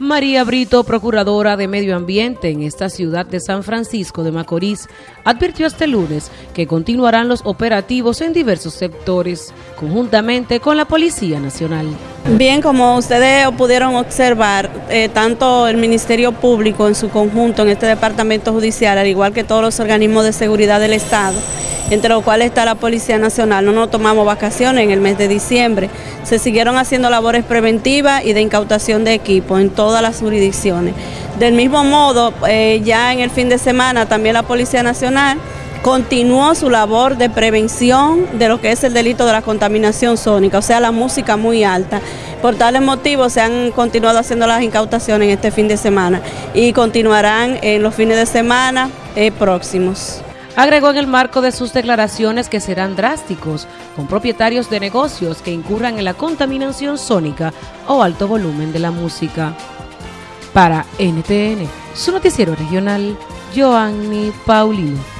María Brito, procuradora de Medio Ambiente en esta ciudad de San Francisco de Macorís, advirtió este lunes que continuarán los operativos en diversos sectores, conjuntamente con la Policía Nacional. Bien, como ustedes pudieron observar, eh, tanto el Ministerio Público en su conjunto en este departamento judicial, al igual que todos los organismos de seguridad del Estado, entre los cuales está la Policía Nacional. No nos tomamos vacaciones en el mes de diciembre. Se siguieron haciendo labores preventivas y de incautación de equipo en todas las jurisdicciones. Del mismo modo, eh, ya en el fin de semana también la Policía Nacional continuó su labor de prevención de lo que es el delito de la contaminación sónica, o sea, la música muy alta. Por tales motivos se han continuado haciendo las incautaciones este fin de semana y continuarán en los fines de semana eh, próximos. Agregó en el marco de sus declaraciones que serán drásticos con propietarios de negocios que incurran en la contaminación sónica o alto volumen de la música. Para NTN, su noticiero regional, Joanny Paulino.